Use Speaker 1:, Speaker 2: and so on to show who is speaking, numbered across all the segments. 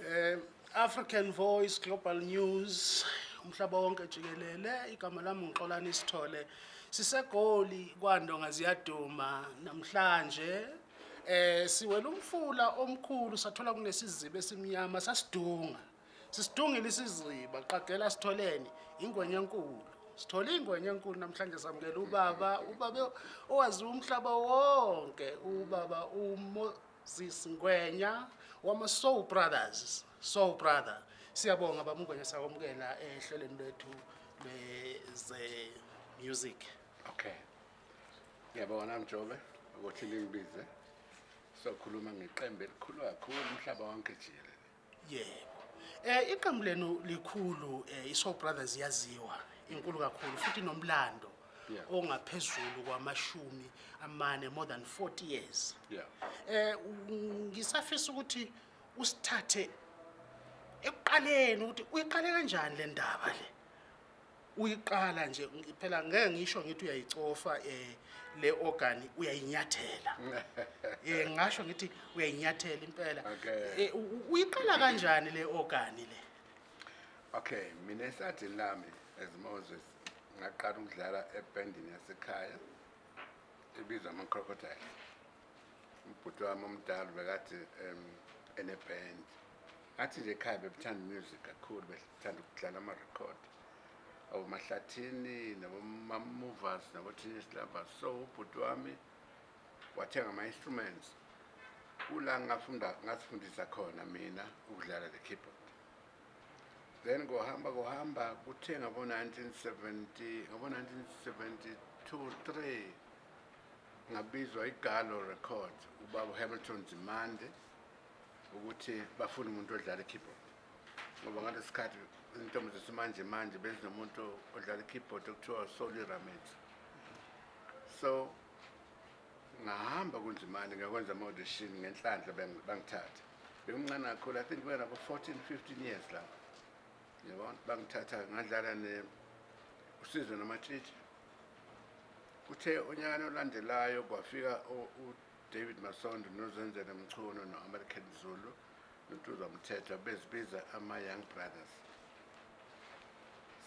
Speaker 1: i-african voice global news umhlaba wonke jikelele igama lami ngixolani isithole sisegoli kwandonga ziyaduma namhlanje eh siwela umfula omkhulu sathola kunesizibe esimnyama sasidunga sisidungile isiziba qagela sitholeni ingwenye enkulu sithole ingwenye enkulu namhlanje samukela ubaba ubaba owaziwa umhlaba wonke ubaba uMoses Ngwenya wama-soul brothers soul brother siyabonga bamungwenya sakwamukela eh, ehlelweni lwethu lwezemusic
Speaker 2: okay ngiyabona mjobe ukuthi ningibize sokhuluma ngeqembu elikhulu kakhulu umhlaba wonke jikele
Speaker 1: yebo um iqembu lenu likhulu um i-soul brothers iyaziwa inkulu kakhulu futhi nomlando
Speaker 2: yeah.
Speaker 1: ongaphezulu kwamashumi amane more than 40 years
Speaker 2: yeah.
Speaker 1: eh ngisafisa ukuthi usithathe ekuqaleni ukuthi uyiqale kanjani le ndaba le uyiqala nje phela ngeke ngisho ngithi uyayicofa eh le organ uyayinyathela eh ngasho ngithi uyayinyathela impela eh, uyiqala kanjani le organ le
Speaker 2: okay mina esadini lami as Moses ngaqala ukudlala ebhendini yasekhaya ebizwa ama-crocodiles ubhuti wami omdala bekathi um enebhendi ngathi nje ekhaya bebethanda music kakhulu bethanda ukudlala amarekhodi abomahlathini nabomammovers nabo-tennis lovers so ubhuti wami wathenga ama-instruments kula ngasifundisa khona mina ukudlala le keyboard then ngohamba kuhamba kuthe ngabo-1970 ngabo-1972 3 ngabizwa igalo record ubaba uhamilton zimande ukuthi bafune umuntu odlala ikeyboard ngoba ngalo sikhathi izintombi zesimanje manje bezinomuntu odlala ikeyboard okuthiwa usoli ramet so ngahamba kunzimane ngiyakwenza ama-audition ngenhlandla bangithatha bengincane kakhulu i think benabo-fourteen fifteen years lapho bangithatha ngadlala usizwe namatshitshi kuthe onyakani olandelayo kwafika udavid masondo nozenzele mchuno no-american zulu nontuza mthetha bezibiza ama-young brothers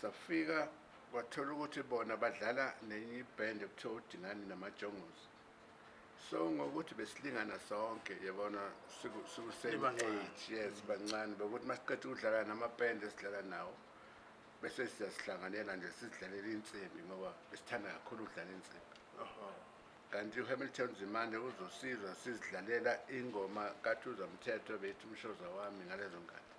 Speaker 2: safika kwathola ukuthi bona badlala nenye ibhende kuthiwa udingani namajongozi so ngokuthi besilingana sonke yabona sikusame age yes bancane bekuthi ma siqeda ukudlala namabhende esidlala nawo bese siyasihlanganela nje sizidlalele insimbi ngoba besithanda kakhulu ukudlala insimbi kanti uhamilton zimande uzosizwa sizidlalela ingoma kathuzamthetho bethi umshoza wami ngalezo nkathi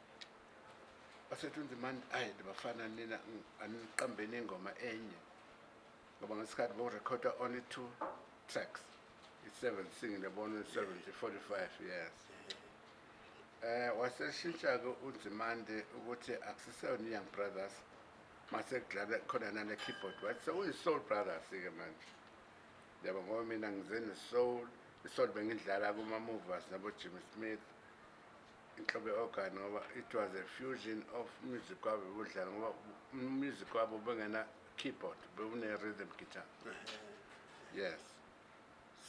Speaker 2: basethi unzimande ayi ndibafana nina aniqambeni ingoma enye ngoba ngesikhathi bokurekhoda only two tracks 17, they born in 70, 45 years. Eh, waseshintsha-ke udzimande ukuthi akusiseyona i-young brothers masekudlala khona nane-keyboard So sewuyi-soul brothers-ke eh, manje yabo ngoba mina the soul, bengidlala kuma-movers nabo-jim smith inhlobo ye-organ ngoba it was a fusion of music wabo bekudlala ngoba music wabo bengena-keyboard bewune-rhythm guitar uh-huh. yes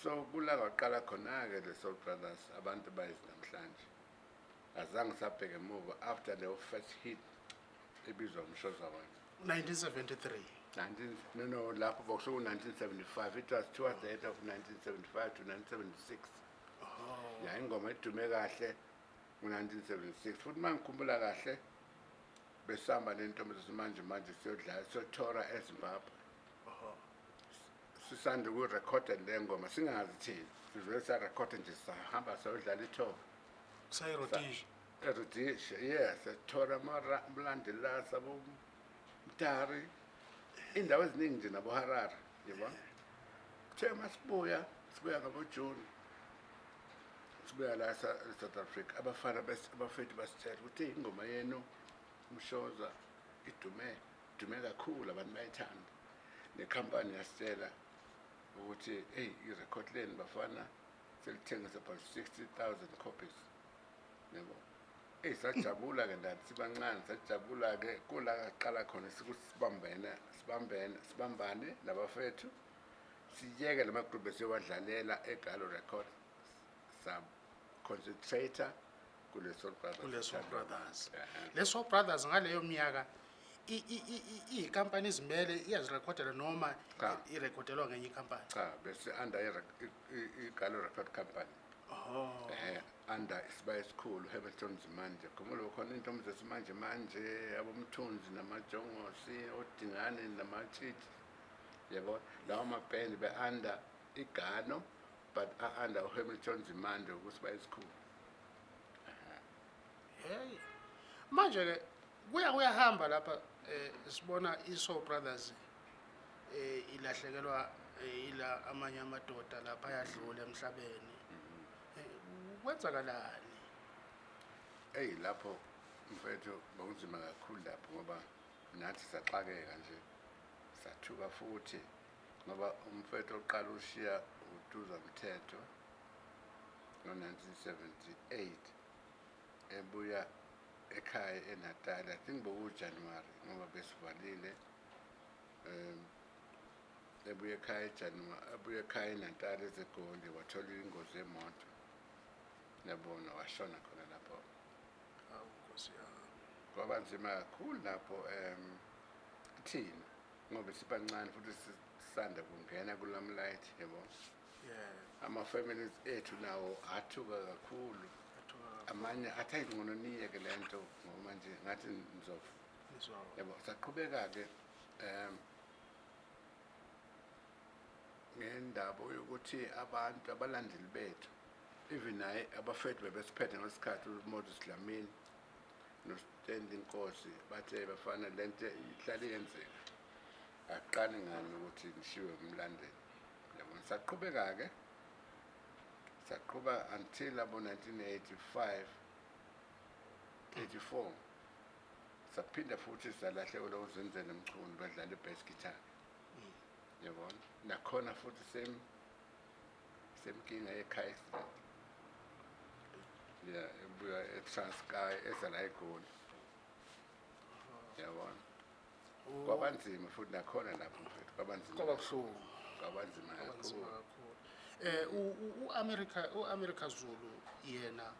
Speaker 2: so kula kwaqala khona-ke the soul brothers abantu bayezi namhlanje azange sabheke muva after the first hit ebizwa umshoza wena
Speaker 1: 1973
Speaker 2: no no lapho bokusuku-1975 it was towards the head of 1975 to 1976 ya ingoma edume kahle ngu-1976 futhi uma ngikhumbula kahle besihamba nentombi sesimanje manje siyodlala siyothora ezimbabwe sisande ukurekhoda le ngoma singazi thina sivele sarekhoda nje sahamba sayodlala ithoba
Speaker 1: sayirodisha
Speaker 2: erodisha yes sathola amulandela sabomtari iy'ndawo eziningi nje nabuharara yebo kuthe masibuya sibuya ngabojoni sibuya la esouth africa abafana abafethu basithela ukuthi ingoma yenu umshoza idume idume kakhulu abantu bayithanda nekhampani yasitela ukuthi hey irecord lane bafana selithengisa about 60000 copies yebo Eh sajabula ke ndathi sibancane sajabula ke kula kaqala khona sikuthi sibambene sibambene sibambane labafethu siyeke lamagroup esiyowadlalela eGalo Record sub concentrator kuleso brothers kuleso
Speaker 1: brothers leso brothers ngaleyo minyaka iyikampani izimele iyazirekhodela noma irekhodelwa ngenye ikampani
Speaker 2: cha bese under igalo record company
Speaker 1: Oh.
Speaker 2: Eh, under isibaya school hamilton zimanje khumbula khona iy'ntomi zesimanje manje abomthunzi namajongosi odingane namatshithi yabo lawo mabhendi be-under igano but a-under uhamilton zimanje ukusibaya isikhulu uh
Speaker 1: -huh. hey. manje-ke kuya kuyahamba lapha eh sibona iso brothers eh ilahlekelwa eh, ila amanye amadoda lapha ayadlula emhlabeni eh, kwenzakalani
Speaker 2: hey lapho mfethu bokunzima kakhulu lapho ngoba nathi saxakeka nje sathuka futhi ngoba umfethu oqala ushiya uduza mthetho ngo-1978 ebuya ekhaya enatali i think bokujanuwari ngoba besivalile um ebuye ekhaya ebuye ekhaya enatali ezegoli wathola ingozi yemoto nabona washona khona lapho kwaba nzima kakhulu lapho um thina ngoba sibancane futhi sisanda kungena kulamlight yebo
Speaker 1: yeah.
Speaker 2: ama-families ethu nawo athuka kakhulu amanye athi ayingcono niyeke le nto ngoba manje ngathi
Speaker 1: ndizofa
Speaker 2: yabo saqhubeka ke um ngendaba yokuthi abantu abalandeli bethu even naye abafethu bebesiphethe ngesikhathi umodus dlamini nostendi inkosi bathe bafana le nto ihlale yenzeka aqali ngani ukuthi ngishiwe umlandeli yabo saqhubeka ke saqhuba until abo 1985 84 saphinda futhi salahlekelwa uzenzele mchunu badlala ibasketball yabona nakhona futhi same semkinga yekhaya ya ebuya etranskai ezala egoli yabona oh. kwabanzima futhi nakhona lapho mfethu
Speaker 1: kwabanzima kwabanzima
Speaker 2: kakhulu
Speaker 1: um eh, uamerika zulu yena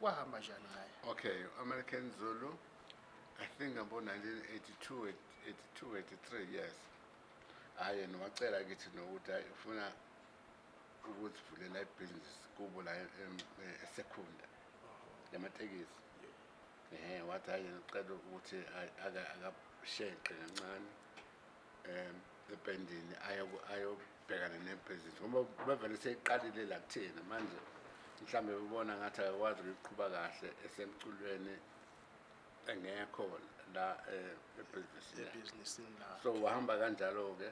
Speaker 1: kwahamba njani naye
Speaker 2: okay uamerican zulu i think abo-1982 83 yes hhayi yena wacela kithi nokuthi hayi ufuna ukuthi vulela ibhizinisi kubo la esekunda lamatekisi um wathi hayi yena ucela ukuthi akashenqe kancane um ebhendini ayo sibhekane nebhizinisi ngoba bevele seyiqalile la kuthena manje mhlambe bebona ngathi akakwazi ukuyiqhuba kahle esemculweni engekho la eh, ebhizinisini so wahamba kanjalo-ke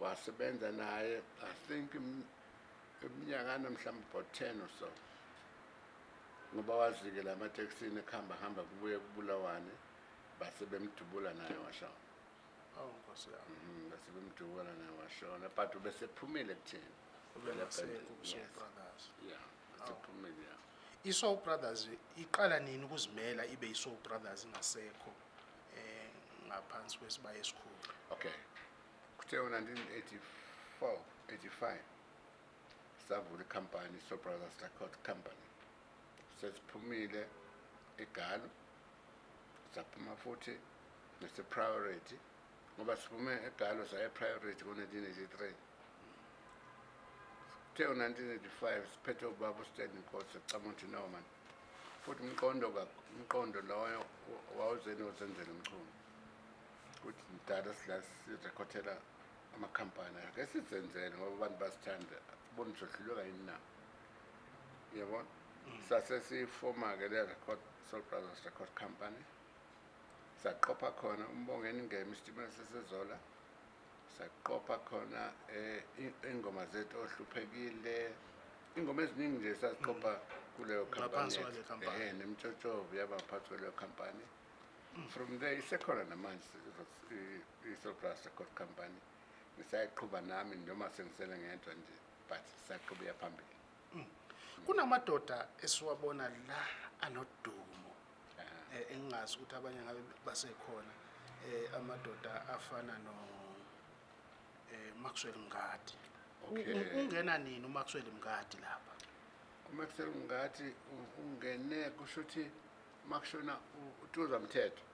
Speaker 2: wasebenza naye i think eminyakana mhlawumbe about ten or so ngoba wazi-ke la mateksini ekuhamba hamba kubuye kubulawane base bemdubula naye washona
Speaker 1: awu oh,
Speaker 2: nkosi yam bese bemdubona newashona but ubesephumile kuthina
Speaker 1: ubeeeumile
Speaker 2: ya
Speaker 1: i-sow brothers iqala nini ukuzimela ibe i-sow brothers ingasekho um eh, ngaphansi kwesibaya esikhulu
Speaker 2: okay kuthe ngo-nineteen eighty-four eighty-five savula icompany i-sow brothers record company sesiphumile egalo saphuma futhi nese-priority ngoba siphume egalo sayeprayorithy ngo-1983 kuthe ngo-1985 siphethe ubaba ustanding cos acama ukuthi noman futhi umqondo umqondo loyo wawuzeni wozenzela umchumi kuthi ndala silasirekhothela amakhampani ake sizenzele ngoba abantu basithande ubona zohlulwe kayini na yabona mm. sasesifoma-ke le record soul brothers record company saqopha khona umbongeni ngema isitimela sesezola saqopha khona eh, ingoma zethu ohluphekile ingoma eziningi nje saziqopha mm.
Speaker 1: kuleyo
Speaker 2: khampani eh, nemtshotshovo yabaphathi kweleyo khampani from there isekhona namanje i-soplus record company ngisayiqhuba nami noma sengisele ngedwa nje but saqhubeka phambili mm.
Speaker 1: kunamadoda esiwabona la anodumo Eh, engingazi ukuthi abanye ngabe basekhona eh amadoda afana no eh Maxwell Mngadi
Speaker 2: okay
Speaker 1: ungena nini uMaxwell Mngadi lapha
Speaker 2: uMaxwell Mngadi ungene kusho ukuthi makushona utuzamthetho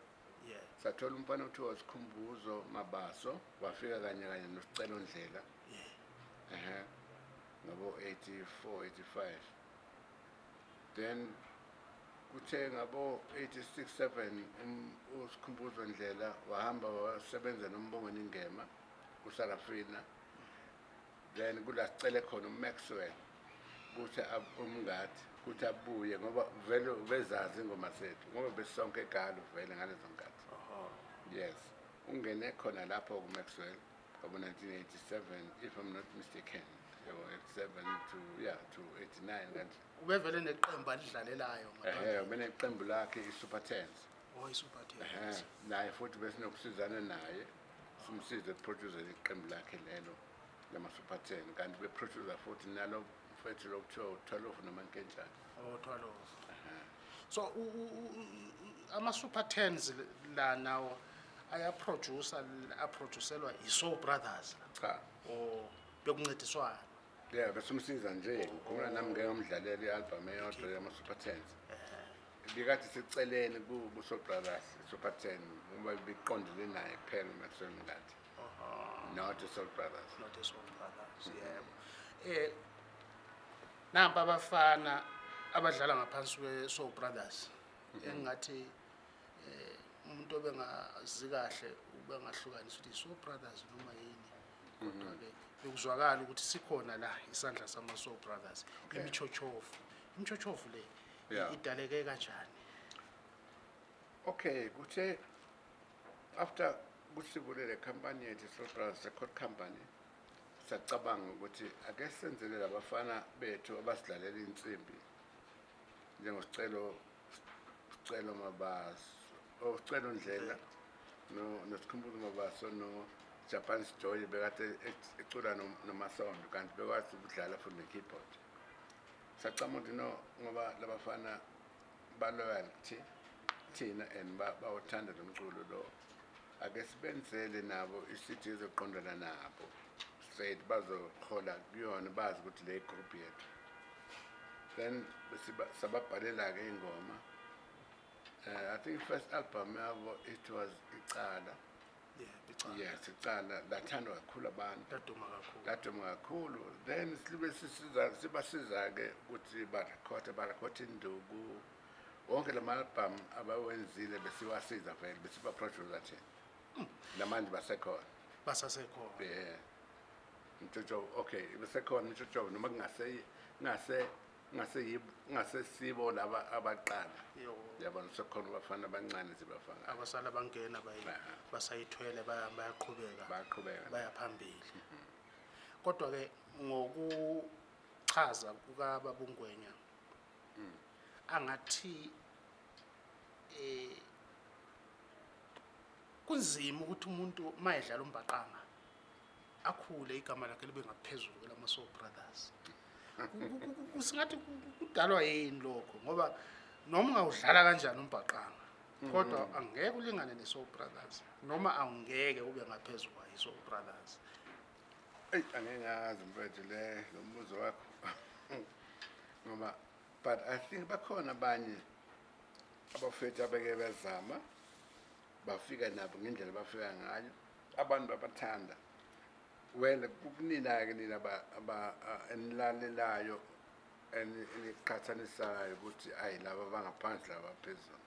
Speaker 1: yeah
Speaker 2: sathola umfana uthi wasikhumbuzo mabaso wafika kanye kanye nosicelo ndlela
Speaker 1: yeah
Speaker 2: ehe ngabo 84 85 then kuthenga bo 867 usikhumbuzo ndlela wahamba wasebenza nombongweni ingema kusarafina then kula sicele khona umaxwell kuthi umngathi kuthi abuye ngoba vele bezazi ingoma zethu ngoba besisonke egalo vele ngalezo
Speaker 1: nkathi
Speaker 2: yes ungene khona lapho kumaxwell ngabo-1987 if i'm not mistaken
Speaker 1: ubevele neqembu alidlalelayo
Speaker 2: beneqembu lakhe i-super tens
Speaker 1: oh,
Speaker 2: naye futhi besinokusizana naye simsize eproduseni iqembu lakhe lelo lama-super ten kanti beproduse futhi nalo fethu lokuthiwa
Speaker 1: utwalofu noma nkenjani otwalofu oh, so ama-super tens la nawo ayaproducer aproduselwa yi-soul brothers
Speaker 2: cha
Speaker 1: o oh, bekuncediswana
Speaker 2: ya besumsiza nje ngikhumula nami ngeke ngamdlalela i-albhamu eyodwa yama-super tens bikade sicelele kusobrothers super ten ngoba beqondele naye kuphela umasemngadi not
Speaker 1: esolbrothers mm-hmm. eh, nampa abafana abadlala ngaphansi kwe-soul brothers mm-hmm. engingathi um eh, umuntu obengazi kahle ubengahlukanisa ukuthi i-soul brothers noma yini mm-hmm. kodwa-ke bekuzwakala ukuthi sikhona la isandla sama-soul brothers okay. imichochofu imichochofu le
Speaker 2: yeah.
Speaker 1: idaleke kanjani
Speaker 2: okay kuthe after kusivulele company yethu soul brothers record company sacabanga ukuthi ake senzelele abafana bethu abasidlalela insimbi njengosicelo sicelo mabaso osicelo oh, ndlela nosikhumbuzo mabaso no, no Japan Story bekade ecula nomasondo kanti bekwazi ukudlala futhi ne-keyboard sacama ukuthi no ngoba labafana baloyal kuthi thina and bawuthanda lo mculo lo ake sibenzele nabo isithi ezoqondana nabo straight bazohola kuyona bazi ukuthi le group yethu then sababhalela-ke iy'ngoma uh, eh, i think first album yabo it was icala yes icala uh, lathandwa kakhulu abantu
Speaker 1: laduma kakhulu
Speaker 2: laduma kakhulu then sibe sibasiza-ke ukuthi barekhoda barekhoda induku wonke la ma-albhamu abawenzile besiwasiza vele besibaproducer thina namanje hmm. basekhona
Speaker 1: basasekhona
Speaker 2: ye mtshotshobo okay besekhona mtshotshobo noma kungase ngasesibo laba abaqala yabona sekhona abafana abancane zibafana
Speaker 1: abasala bangena basayithwele bayaqhubeka
Speaker 2: bayaqhubeka
Speaker 1: bayaphambili kodwa ke ngokuchaza kuka babungwenya hmm. angathi eh kunzima ukuthi umuntu mayedlala umbaqanga akhule igama lakhe libe ngaphezulu kwelama soul brothers singathi kudalwa yini lokho ngoba noma ungawudlala kanjani umbhaqanga kodwa mm-hmm. angeke ulingane ne-soul brothers noma awungeke ube ngaphezu kwayi-soul brothers
Speaker 2: eyi angeke ngazi mfethu le lo mbuzo wakho ngoba but i think bakhona abanye abafethu abeke bezama bafika nabo ngendlela bafika ngayo abantu babathanda wena kukunina-ke nina enilalelayo eniqhathanisayo ukuthi ayi laba
Speaker 1: bangaphandle abaphezulu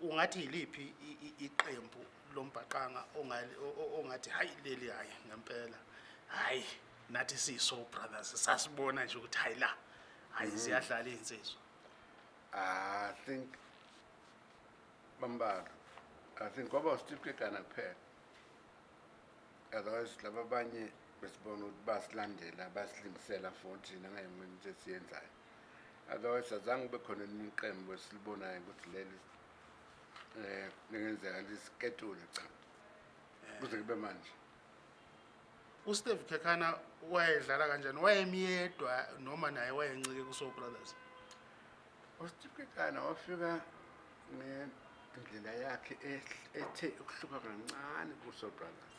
Speaker 1: ungathi yiliphi iqembu lombhaqanga ongathi hayi leli hayi ngempela hayi nathi siyiso brothers sasibona nje ukuthi hayi la hayi ziyadlala mhm. iy'nsizwa
Speaker 2: i think bambala i think kwaba usitifikegana kuphela otherwise laba abanye besibona ukuthi basilandela basilingisela for thina ngayengeni into esiyenzayo otherwise azange ube khona niqembu esilibonayo ukuthi leli um lingenzeka lisiketule cha eh. kuze kube manje
Speaker 1: usteve kekhana wayedlala kanjani wayemyedwa noma naye wayencike kuso brothers
Speaker 2: usteve kekhana wafika ngendlela yakhe ethe ukuhluka kancane kuso brothers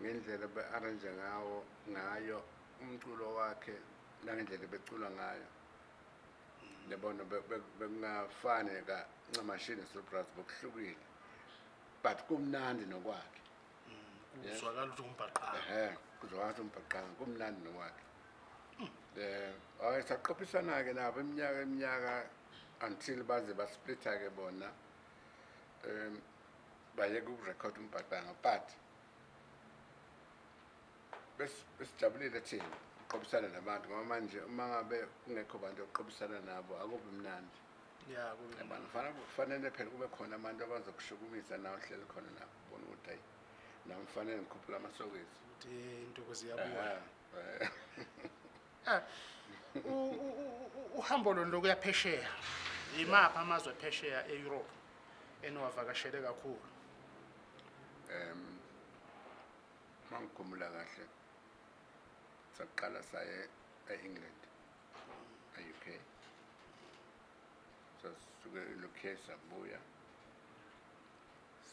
Speaker 2: ngendlela be-arrange ngawo ngayo umculo wakhe nangendlela becula ngayo nebona bekungafani kancamashini sulbras bekuhlukile but kumnandi nokwakhe mm,
Speaker 1: kuzwakala kuzwakalaukuthi umbhaqanga
Speaker 2: kumnandi nokwakhe um mm. eh, ay saqophisana-ke nabo iminyaka eminyaka until baze basiplitha-ke bona um bayeke ukurekhoda umbhaqanga but besijabulile thina uqobisana nabantu ngoba manje uma ngabe kungekho bantu yokuqobisana nabo akubi mnandi yabanfanele phela kube khona abantu abazokushukumisa nawe hleli khona nabo bona ukuthi hayi nami kufanele ngikhuphula
Speaker 1: amasokezi uhambo lono lokuyaphesheya yimaphi amazwe phesheya eyurophu eniwavakashele kakhulu
Speaker 2: um ma ngikhumula kahle saqala saye e-england e-uk sasuke e-uk sabuya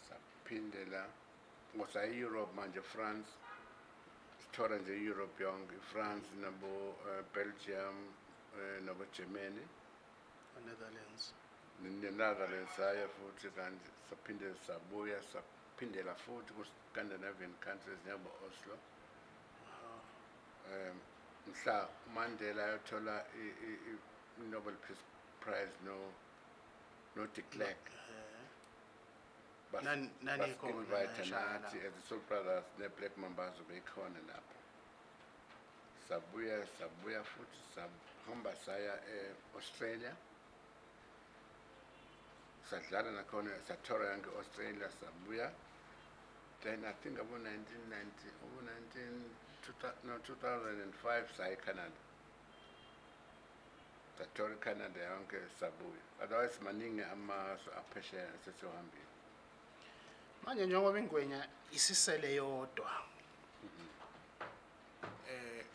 Speaker 2: saphindela ngosaye-europe manje france sithola nje europe yonke france nabo-belgium eh, um eh, nabo-germany
Speaker 1: netherlands
Speaker 2: nenetherlands saya futhi kanti saphindela sabuya saphindela futhi ku-scandinavian countries njengabo-oslo um mhla mandela ayothola i-nobel peace prize no no de klerk
Speaker 1: basinvite
Speaker 2: nathi as isoul brothers ne-black mambazo beyikhona lapho sabuya sabuya futhi sahamba saya e-australia eh, sadlala nakhona sathola yange-australia sabuya then i think about 1990 abo-19 no, 2005 sai Canada tatori Canada yonke sabuyi otherwise maningi amazwe aphesheya sesihambile
Speaker 1: manje njengoba ingwenya isisele yodwa eh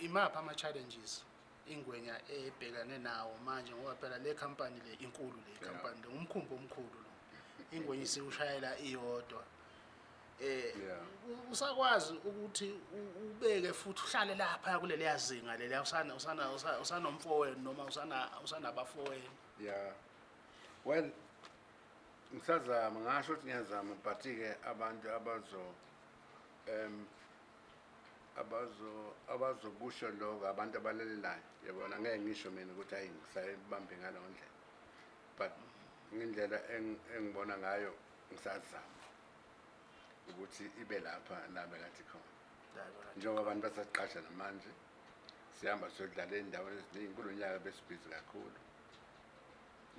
Speaker 1: imapha ama-challenges ingwenya ebhekane nawo manje ngoba phela le company le inkulu le company le umkhumbi omkhulu lo ingwenya isiwushayela iyodwa eh usakwazi ukuthi ubeke futhi uhlale lapha kuleli yazinga leli usana usana usanomfowenu noma usana usanabafowenu
Speaker 2: yeah well ngisazama ngasho ukuthi ngiyazama but ke abantu abazo em abazo abazokusho lokho abantu abalelelayo yabona ngeke ngisho mina ukuthi hayi ngisayibambe ngalo ndlela but ngendlela engibona ngayo ngisazama ukuthi ibe lapha la bekathi khona njengoba abantu basaqasha namanje sihamba siyodlala ey'ndaweni eziningi kulonyaka besibhizi kakhulu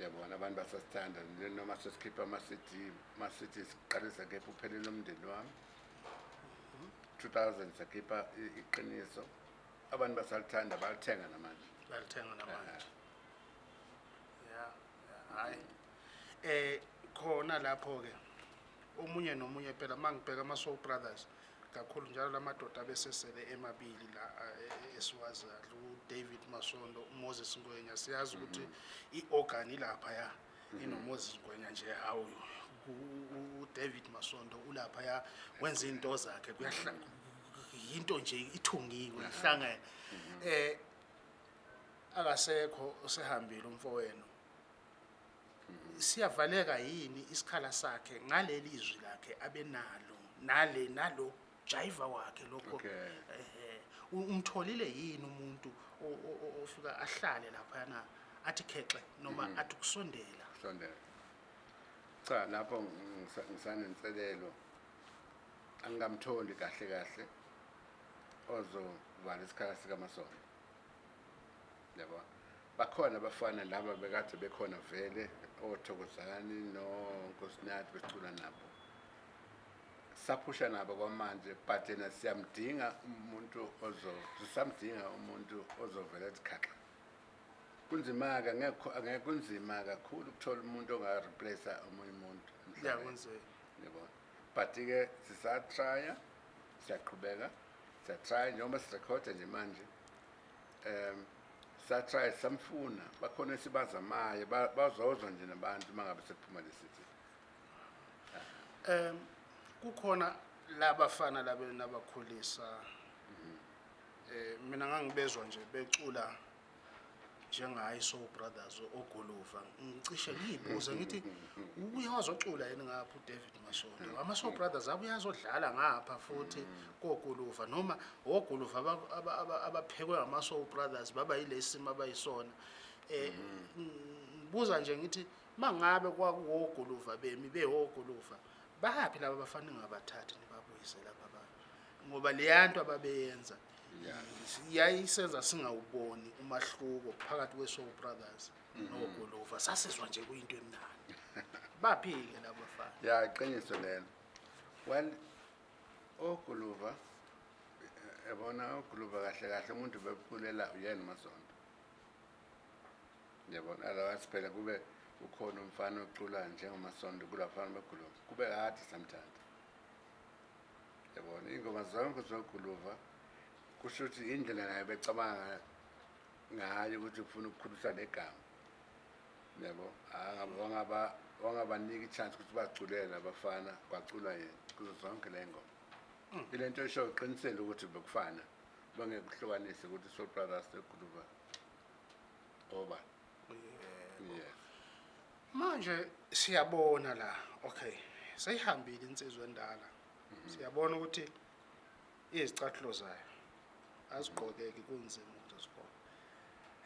Speaker 2: yabona abantu basasithanda noma sesikhiphe ama-cd ma-cd siqalisa kepha uphelele umndeni wami mhm. two thousand sakhipha iqiniso abantu basalithanda balithenga namanje
Speaker 1: balithenga namanje ya hhayi um eh, khona lapho-ke omunye nomunye phela uma ngibheka ama-soul brothers kakhulu njalo la madoda abesesele emabili la eh, eh, esiwazi kahle udavid masondo umoses ngwenya siyazi mhm. ukuthi i-organ ilaphaya mhm. inomoses ngwenya nje hawu udavid masondo ulaphaya wenza iy'nto zakhe yinto nje ithungiwe ihlangene um mhm. eh, akasekho usehambile umfo wenu siyavaleka yini isikhala sakhe ngaleli izwi lakhe abenalo nale nalo jayiva wakhe lokho umtholile yini umuntu ofika ahlale laphana athi khexe noma mm-hmm. athi kusondela
Speaker 2: kusondela cha lapho ngisanenselelo angamtholi kahle kahle ozovala isikhala sikamasonto yabo bakhona abafana laba bekade bekhona vele othokozani nonkosinathi becula nabo saphusha nabo kwamanje but yena siyamdinga umuntu ozo sisamdinga umuntu ozovela esikhaxa kunzima-ke angeke kunzima kakhulu ukuthola umuntu ongareplace omunye umuntu yabona but-ke sisatrya siyaqhubeka siyatrya njengoba sirekhoda nje manje um satry samfuna bakhona esibazamayo bazozwa nje nabantu mangabe sekuphuma lesithi
Speaker 1: um kukhona labafana labe nabakhulisa mhm. eh mina ngangibezwa nje becula njengaye soul brothers ogolova ngicishe ngiyibuze ngithi ubuye wazocula yini ngapha udavid mashondo ama-soul brothers abuye azodlala ngapha futhi kogolova noma ogolova abaphekwe ngama-soul brothers baba yile simo abayisona um ngibuza nje ngithi ma ngabe kwakuwogolova bemi beogolova baphi laba abafanele ngabathathi nibabuyise lapha ngoba leya nto
Speaker 2: ababeyenza
Speaker 1: yayisenza singawuboni umahluko phakathi kwe-soul brothers mm-hmm. nogolova sasizwa nje kuyinto emnani baphi-ke la bafana
Speaker 2: ya iqiniso lelo well ogolova eh, yabona ogolova kahle kahle umuntu bekulela uyena umasonto yabona alawathi phela kube ukhona umfana ocula njengomasonto kula fana begolova kube kade samthatha yabona iy'ngoma zonke zoguluva so kusho ukuthi indlela nayo becabanga ngayo ukuthi ufuna ukukhulisa negama yabo wangabaniki ichance ukuthi baculele abafana kwaculwa yena kuzo zonke le ngoma hmm. ile nto esho uqinisele ukuthi bekufana bangekuhlukanise ukuthi sopraras eguluba oba yes
Speaker 1: manje siyabona la okay seyihambile insizwe endala mhm. siyabona ukuthi izicathulo zayo asiqokeke kunzima ukuthi sigqoke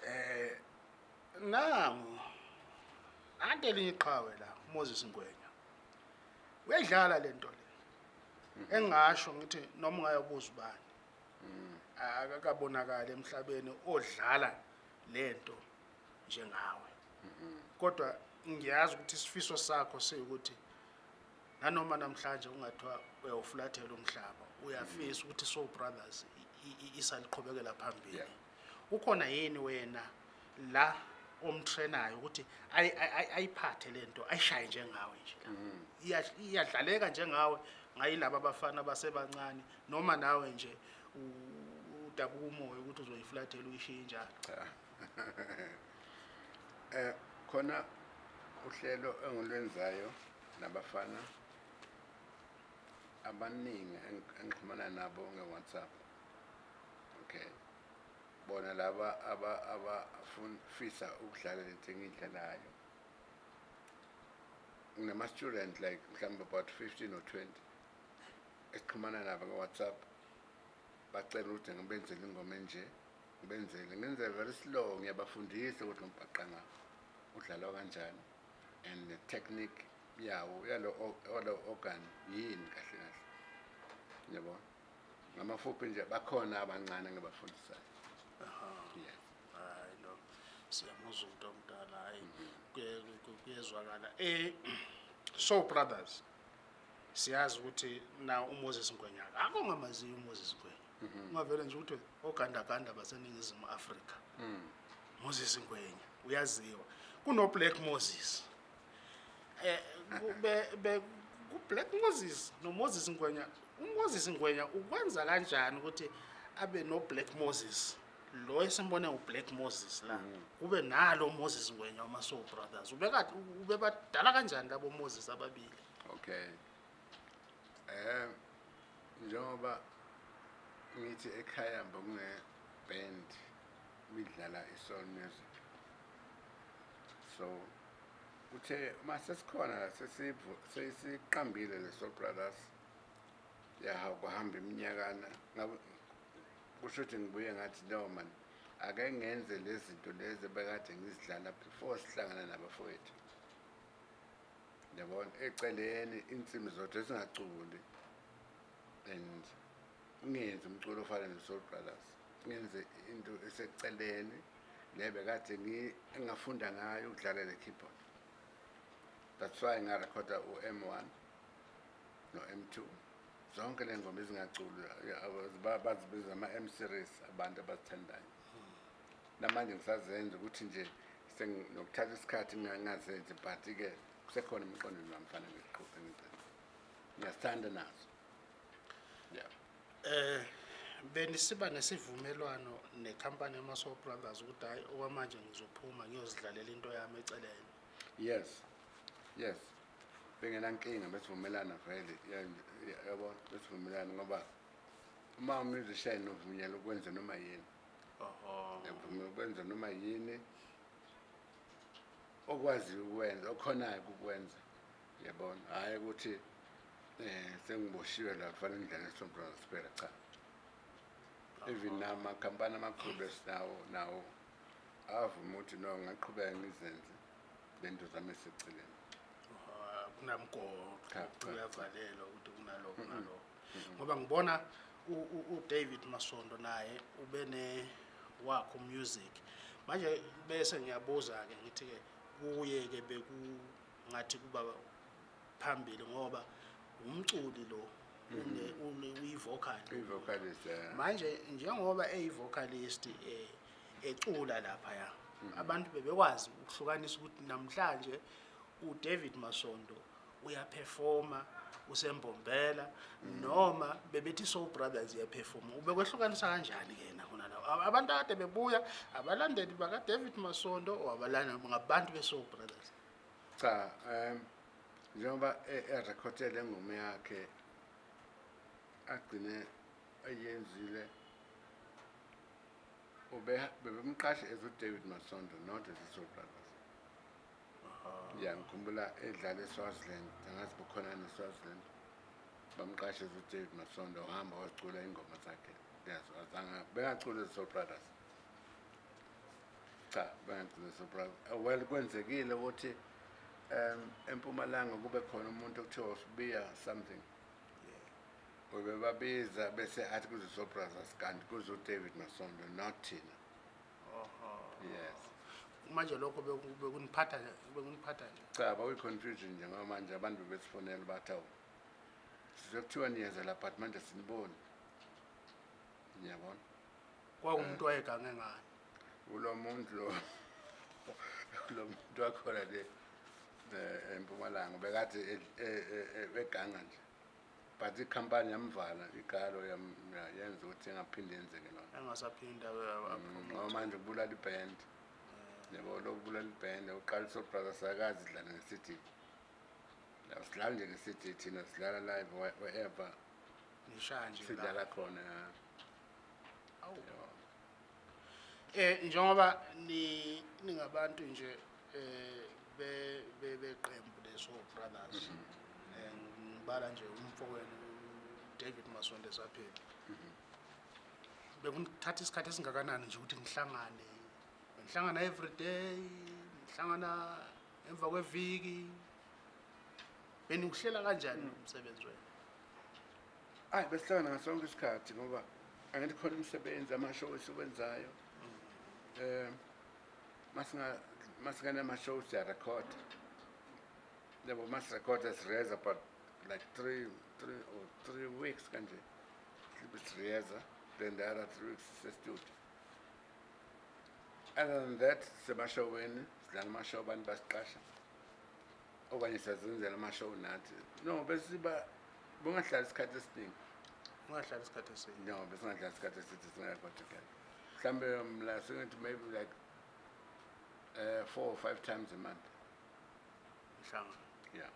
Speaker 1: eh nangu ante linye iqhawe la umoses ngwenya uyayidlala le nto le engingasho ngithi noma ungayobuza ubani akakabonakali emhlabeni odlala le nto njengawe kodwa ngiyazi ukuthi isifiso sakho siyukuthi nanoma namhlanje ungathiwa uyawufulathela umhlaba uyafisa ukuthi so brothers isaliqhubekela phambili ukhona yini wena la omtrenayo ukuthi ayiphathe le nto ayishaye njengawe nje mm-hmm. iyadlaleka njengawe ngayilaba abafana basebancane noma nawe nje udabuka umoya ukuthi uzoyifulathela uyishiye eh, njalo
Speaker 2: um khona uhlelo engilwenzayo nabafana abaningi engixhumana nabo nge-whatsapp bona laba abafisa ukudlala lento engiyidlalayo nginama-student like mhlawumbe about fifteen or twenty esixhumana nabo nge-whatsapp bacela ukuthi ngibenzele ingoma enje ngibenzele ngenze very slow ngiyabafundisa ukuthi umbhaqanga udlalwa kanjani and the technique yawo yalo organ yini kahle kahle ngiyabona ngamafuphi nje bakhona abancane ngibafundisayo
Speaker 1: hayi lo siyamuza umntu omdala hayi kuyezwakala um eh, so brothers siyazi ukuthi na umoses ngwenya akho ngamaziyo umoses ngwenya mhm. ungavele nje ukuthi ogandaganda baseningizimu afrika mm. moses ngwenya uyaziwa kunoblack moses um kublack moses nomoses ngwenya umoses ngwenya ukwenza kanjani ukuthi abe noblack moses lo esimbone uBlack Moses la mm. kube nalo Moses Ngwenya wama Soul Brothers ubekade ube badala kanjani labo Moses ababili
Speaker 2: okay eh njengoba ngithi ekhaya bekune band midlala isoul music so uthe masesikhona sesivu sesiqambile leso brothers yaha kuhamba iminyakana kusho ukuthi ngibuye ngathi no man ake ngenze le zinto lezi bekade ngizidlala before sihlangana nabafowethu yabona eceleni insimi zodwa singacubuli and ngenze umculo ofana ne-soul brothers ngenze into eseceleni le bekade engafunda ngayo ukudlala le keyboard that's why ngarekhoda u-m one no-m two zonke leengoma ezingaculi bazibiza ama-m series abantu abazithandayo namanje ngisazenza ukuthi nje nokuthatha isikhathi ngingazenzi but ke kusekhona emqondweni wami fane ngiqhuphe ngiyazithanda nazo ya
Speaker 1: um benisiba nesivumelwano nekhampani yama-soul brothers ukuthi hhayi okwamanje ngizophuma ngiyozidlalela into yami eceleni
Speaker 2: yes yes bengenankinga besivumelana vele yabo besivumelana ngoba uma umusician uvunyelwe ukwenza noma yini uvunyelwe ukwenza noma yini okwaziyo ukwenza okhonayo ukukwenza yabona hhayi ukuthi um sengiboshiwe la kufanele ngidlale isombrono siphela cha even namakhampani amakhulu esinawo nawo avuma ukuthi no ngingaqhubeka ngizenze le nto zami eseceleni kunamgodo
Speaker 1: uyavalelwa ukuthi kunalo kunalo ngoba ngibona udavid masondo naye ube newakho music manje bese ngiyabuza-ke ngithi-ke kuye-ke bekungathi kuba phambili ngoba umculi lo
Speaker 2: mm-hmm. uyi-vocalist
Speaker 1: manje njengoba eyi-vocalist um ecula laphaya mm-hmm. abantu bebekwazi ukuhlukanisa ukuthi namhlanje udavid masondo uyaperforma usembombela noma bebethi soul brothers iyaperforma ubekwehlukanisa kanjani ke yena khona lawo abantu akade bebuya abalandeli bakaDavid Masondo or abalandeli ngabantu besoul brothers
Speaker 2: cha um njengoba erekhodele engoma yakhe agcine eyenzile ubebemqashe as uDavid Masondo not as isoul brother ya ngikhumbula edlala eswaziland angazi bukhona neswaziland bamqashe udave masondo wahamba wazicula ingoma zakhe yazo azange bengaculi the soul brothers cha bengaculi the soul brothers eh, well kwenzekile ukuthi um empumalanga kube khona umuntu okuthiwa usibiya something ubebabiza bese athi kuze soul brothers kanti kuze udavid masondo not thina uh-huh. yes
Speaker 1: manje lokho bekuniphatha nje
Speaker 2: cha bawuyi-confusion nje ngoba manje abantu bebesifonela bathi awu sizwe kuthiwa niyeza lapha thi manje sinibone niyabona
Speaker 1: kwakumuntu owayegange ngani
Speaker 2: kulo muntu lo lo muntu wakhona le empumalanga bekathi e, e, e, beganga nje but ikhampani yamvala igalo yenza ukuthi engaphinde yenzeke lona
Speaker 1: engasaphinde
Speaker 2: mm, ngoba manje kubulala ibhendi nebolobulali band uqalisa ubrother sakazi dlala ne-cd asidlali nje ne-cd thina sidlala live wherever sidlala khona
Speaker 1: um njengoba ningabantu nje um beqembu leso-brothers um mhm. eh, ngibala nje umfokweni david masonto esapheli mhm. bekuthatha isikhathi esingakanani nje ukuthi ngihlangane ngihlangana everyday ngihlangana emva kweviki benikuhlela kanjani hmm. umsebenzi wenu
Speaker 2: ayi besihlangana ngasonke isikhathi ngoba angithi khona imisebenzi amashow esiwenzayo um hmm. eh, masinganemashow siyarekhoda yabo masirekhoda sireza but like three, three or oh, three weeks kanje sibe sireza then the other three weeks sisestudio other than that when sinalmashow abantu basiqasha okanye sazenzela amashow nathi no besiba bungahlali isikhathi esiningi
Speaker 1: ungahlali isikhathi thing.
Speaker 2: no besingahlali isikhathi eside singakagodukela mhlawumbe mla singathi maybe like uh, four or five times a month
Speaker 1: mhlanga
Speaker 2: yeah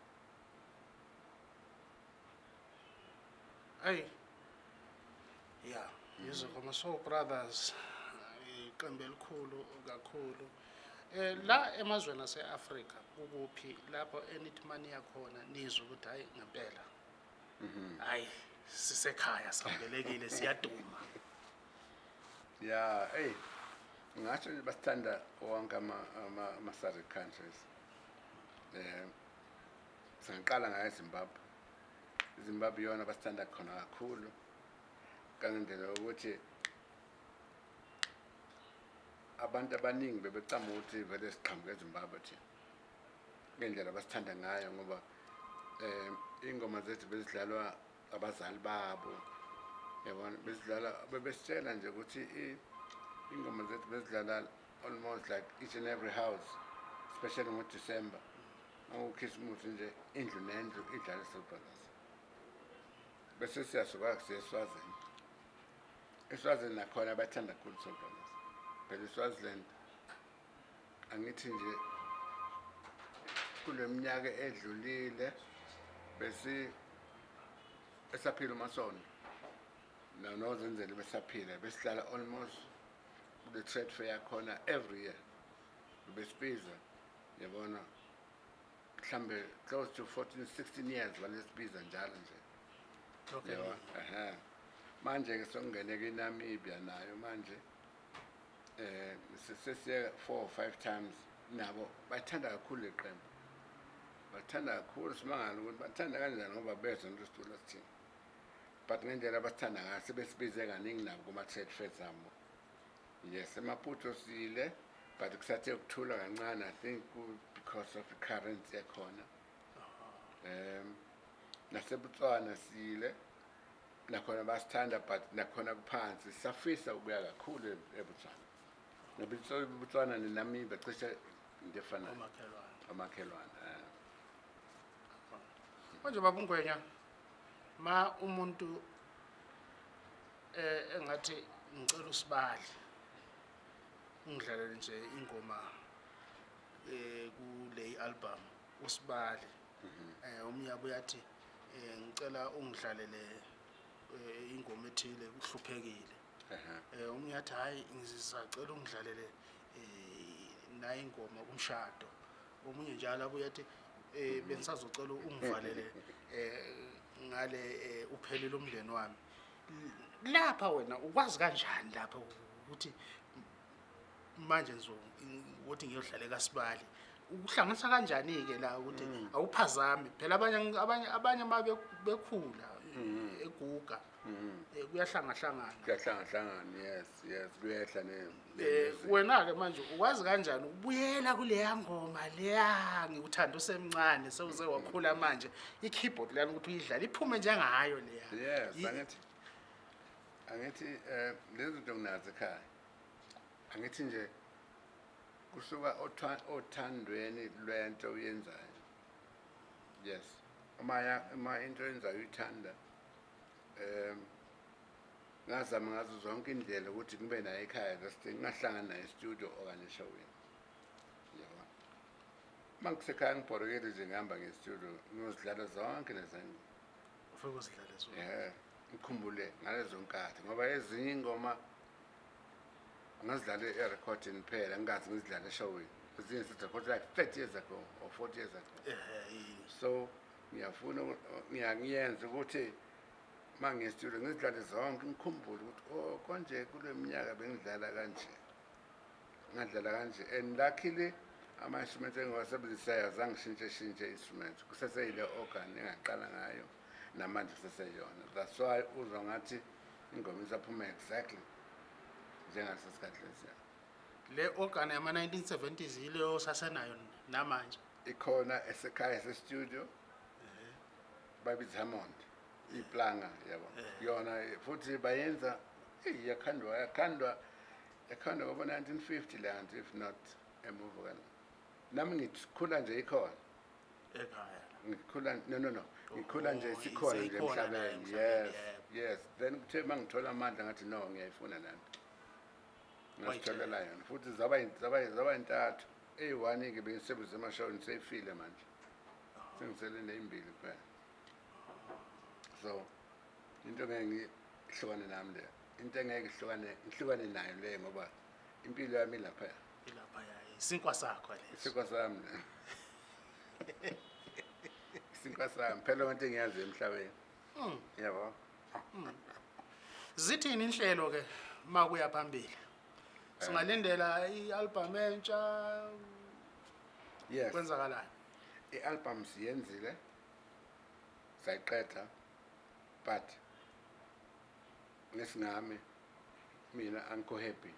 Speaker 1: hey yeah mm -hmm. musical my soul brothers iqembu elikhulu kakhulu eh la emazweni ase-Afrika ukuphi lapho enithi maniya khona nizwe ukuthi hayi ngempela mhm. hayi sisekhaya sambelekile siyaduma
Speaker 2: ya hey ngasho nje basithanda wonke ama-southern countries um sengiqala ngayo ezimbabwe izimbabwe iyona basithanda khona kakhulu kangendlela yokuthi abantu abaningi bebecama ukuthi vele siqhambuke ezimbabwe thina ngendlela abasithanda ngayo ngoba um eh, iy'ngoma zethu bezidlalwa abazali babo yabona bezidlala bebesitshela nje ukuthi iy'ngoma zethu bezidlala almost like each and every house especially ngodisemba ngokukhisimuthi nje indlu nendlu idlale sobrothers bese siyasuka siye eswazini eswazini nakhona bathanda kakhulu sobrothers eSwaziland angithi nje kuleminyaka edlulile bese esaphila masona nano zenzele besaphila besihlala almost the trade fair khona every year besibiza yabona mhlambe close to 14 16 years balesibiza njalo nje
Speaker 1: okay
Speaker 2: aha manje ke sokungeneka inamibia nayo manje eh sesiya 4 or 5 times nabo bathanda kakhulu leqembu bathanda kakhulu simangala ukuthi bathanda kanjani ngoba bezwa into situla sithini but ngendlela basithanda ngayo sebesibize kaningi nabo kuma-trade fairs abo yes emaputo sile but kusathe ukuthula kancane i think because of i-currency yakhona um nasebutswana sile nakhona basithanda but nakhona kuphansi safisa ukuya kakhulu ebutswana botswana nami
Speaker 1: bacishe
Speaker 2: ngefanayo amakhelwane
Speaker 1: manje baba ungwenya ma umuntu eh engathi ngicela usibali ungidlalele nje ingoma eh kule album usibali mhm. eh umnyabo yathi eh ngicela ungidlalele eh, ingoma ethile
Speaker 2: kuhluphekile
Speaker 1: Eh, umunye athi hayi ngizizacela ungidlalele eh, naye ingoma kumshado omunye njalo abuye athi um eh, bengisazocela ungivalele um ngale um uphelele umndeni wami lapha wena ukwazi kanjani lapha ukuthi manje ukuthi ngiyodlale kasibali ukuhlanganisa kanjani-ke la ukuthi hmm. awuphazami phela abanye abanye abanye ma bekhula Mm-hmm. eguga um kuyahlangahlangana
Speaker 2: yes yes luyehla
Speaker 1: eh, um wena-ke manje ukwazi kanjani ubuyela kuleya ngoma leya ngiwuthanda usemncane sewuze wakhula mm-hmm. manje i-keyboard leyani ukuthi uyidlala iphume njengayo leya
Speaker 2: yes angithi angithi um lezi zinto nginazo ekhaya angithi nje kusuka othandweni lwento uyenzayo yes uma into yenzayo uyithanda um ngazama ngazo zonke indlela ukuthi ngibe naye ekhaya just ngingahlangani naye estudio okanye eshoweni yabona uma ngisekhaya ngibhorokele nje ngihamba ngestudio ngiyozidlala zonke lezangoma
Speaker 1: ufike uzidlale zonke
Speaker 2: yeah ngikhumbule ngalezo nkathi ngoba ezinye ingoma ngazidlale erecording phela ngingazi ngizidlale eshoweni ezinye sizirekhode like thirty years ago or forty years ago
Speaker 1: eh, eh, eh.
Speaker 2: so ngiyafuna ngiyakuyenza ukuthi ma ngistudio ngizidlale zonke ngikhumbule ukuthi o oh, konje kule minyaka bengidlala kanje ngadlala kanje and luckily ama-instrument engiwasebenzisayo zangishintsheshintshe i-instrument kuseseyile organ engaqala ngayo namanje kuseseyona that's why uzwa ngathi ingoma isaphuma exactly njengaso sikhathi lesi
Speaker 1: le organ yama-1970s yileyo sasenayo namanje
Speaker 2: ikhona esekhaya esestudio babithamonde iplanga yabo eh. yona futhi bayenza yakhandwa yakhandwa yakhandwa ngo 1950 land if not emuva kan nami ngikhula nje ikhona
Speaker 1: ekhaya
Speaker 2: ngikhula no no no ngikhula nje
Speaker 1: oh,
Speaker 2: sikhona nje emhlabeni yes yes then kuthe mangithola amandla ngathi no ngiyayifuna lanto ngasithelela yona futhi zaba yintathu eyi-one-ke bengisebenzisa emashawini seyifile manje oh. sengisele neyimbili kuphela so into engeke ngihlukane nami le into engeke ihlukane ihlukane nayo le ngoba impilo yami lapha
Speaker 1: ilapha yaye isinkwa sakho le
Speaker 2: isinkwa sami le isinkwa sami phela konke engiyaziyo emhlabeni
Speaker 1: hmm.
Speaker 2: yabo hmm.
Speaker 1: zithini inhlelo ke makuya phambili singalindela i-album entsha
Speaker 2: yes
Speaker 1: kwenzakalani
Speaker 2: i-album siyenzile sayiqeda but nesingami mina angikho happy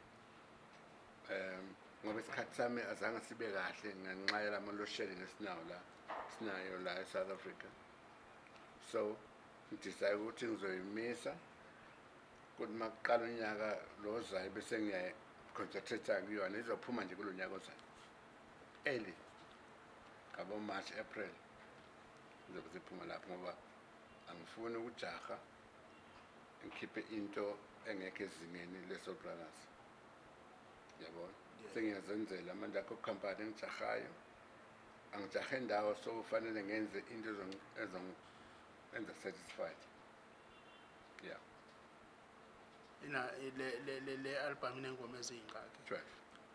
Speaker 2: um ngoba isikhathi sami azange sibe kahle ngenxa yalamalosheli nesinawo la sinayo la e-south africa so ngidicide ukuthi ngizoyimisa kuthi uma kuqala unyaka lo ozayo bese ngiyayiconcentrate-a kuyona izophuma nje kulo nyaka ozayo eli ngabo march april izobe ziphuma lapho ngoba angifuni ukujaha ngikhiphe into engekho ezingeni le-solplanus yabona
Speaker 1: yeah.
Speaker 2: sengiyazenzela manje akho company engijahayo angijahe indawo so fanele ngenze into enza satisfied
Speaker 1: ya le-albhamu inengoma eziyingxaki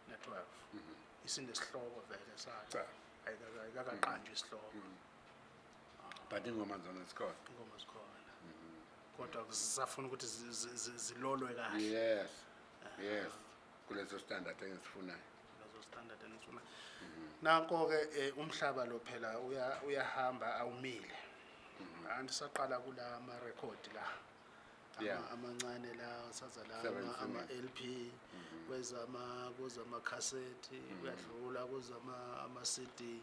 Speaker 1: ne-twelve mhm. isinesihloko vele sayo ayikaqanjwe isihloko mhm.
Speaker 2: but ingoma zona zikhona
Speaker 1: ingoma zikhona kodwa zisafuna ukuthi zilolwe kahle
Speaker 2: yes yes kuleso standard engisifunayo
Speaker 1: standard engisifunayo nanko-ke um umhlaba lo phela uyahamba awumile mhm. andisaqala kula amarekhodi la amancane la saza la
Speaker 2: ama
Speaker 1: l p mhm. kwezama kuzama amakhasethi mhm. kuyadlula kuzama ama-cd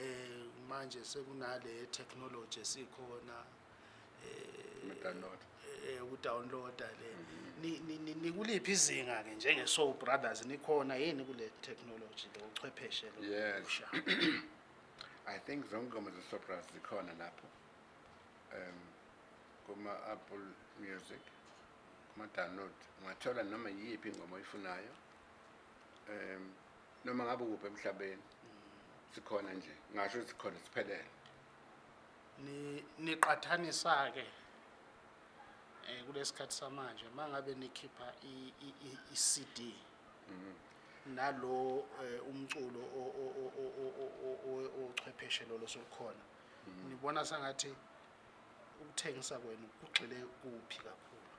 Speaker 1: eh manje sekunale technology esikhona
Speaker 2: eh,
Speaker 1: eh ukudownloada le nikuliphi izinga ke njenge Soul Brothers nikhona yini kule technology lo uchwepheshe lo
Speaker 2: yes i think zongoma ze Soul Brothers zikhona lapho um kuma Apple Music kuma download ungathola noma yipi ingoma oyifunayo um noma ngabe kuphi emhlabeni sikhona nje ngasho ukuthi sikhona siphelele
Speaker 1: niqathanisa ke eh kulesikhathi samanje mangabe nikhipha i CD nalo umculo ochwepheshe lolo sokukhona mhm. nibona sengathi ukuthengisa kwenu kugxile kuphi kakhulu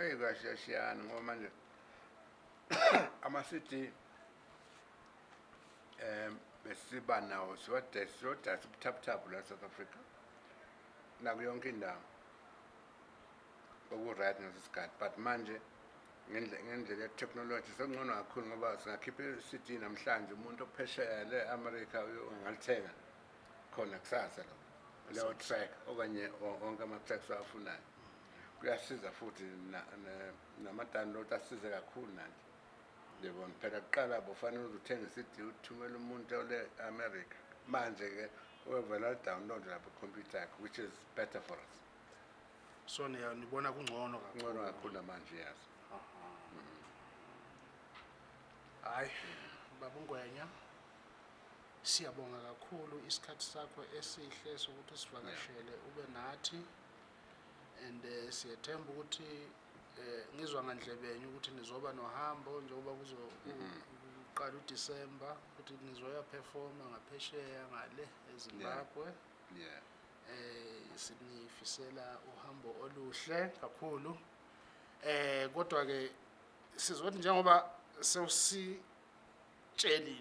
Speaker 2: eyi kashiyashiyani ngoba manje ama-cd um besiba nawo siyodayisa ubuthaputhapu la south africa nakuyo yonke indawo oku-right ngaso sikhathi but manje ngendlela yetechnology sekungcono kakhulu ngoba singakhipha i-cd namhlanje umuntu ophesheya le-amerika angalithenga khona kusasa lo leyo track okanye onke ama-tracks awafunayo kuyasiza futhi namadownload asize kakhulu nanje phela kuqala bofanele uzuthengisa idiwu uthumela umuntu ole amerika manje ke uyovela download lapho ikhompyutha yakho which is better for us
Speaker 1: so nibona kungcono
Speaker 2: kungcono
Speaker 1: kakhulu
Speaker 2: namanje yazo mm-hmm.
Speaker 1: hayi baba siyabonga kakhulu isikhathi sakho esihle sokuthi sivakashele ube nathi and eh, siyethemba ukuthi eh ngizwa ngandlebenya ukuthi nizoba nohambo njengoba kuzoqala mm-hmm. uDisemba ukuthi nizoya performa ngaphesheya ngale eZimbabwe
Speaker 2: yeah
Speaker 1: eh sinifisela uhambo oluhle kakhulu eh kodwa ke sizothi njengoba sewusitshelile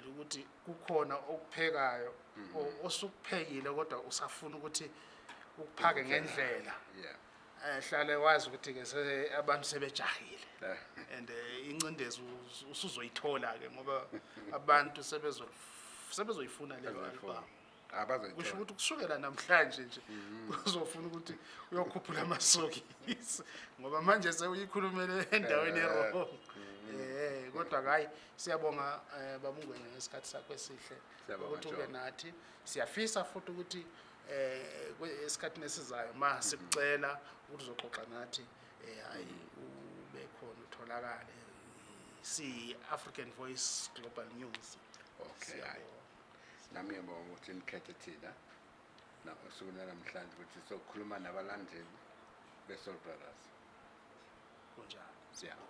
Speaker 1: ukuthi kukhona okuphekayo mm-hmm. osukuphekile kodwa usafuna ukuthi ukuphake ngendlela
Speaker 2: yeah
Speaker 1: ehlale wazi ukuthi ke abantu sebejahile
Speaker 2: eh.
Speaker 1: and eh, incindezi usuzoyithola ke ngoba abantu sebezoyifuna leyoalbamkusho
Speaker 2: ah,
Speaker 1: ukuthi kusukela namhlanje nje kuzofuna mhm. ukuthi uyokhuphula amasokisi ngoba manje seuyikhulumele endaweni erong eh. mhm. kodwa hayi siyabonga um babungwene ngesikhathi sakho esihle ukuthi ube nathi siyafisa futhi ukuthi Eh, esikhathini esizayo ma sikucela ukuthi uzoxoxa nathi um eh, hhayi ube khona utholakale siyi-african voice global news
Speaker 2: okay nami yabonga ukuthi nikhethe thina osuku nanamhlanje ukuthi sokhuluma nabalandeli besolbrothers
Speaker 1: kunjani
Speaker 2: siyabo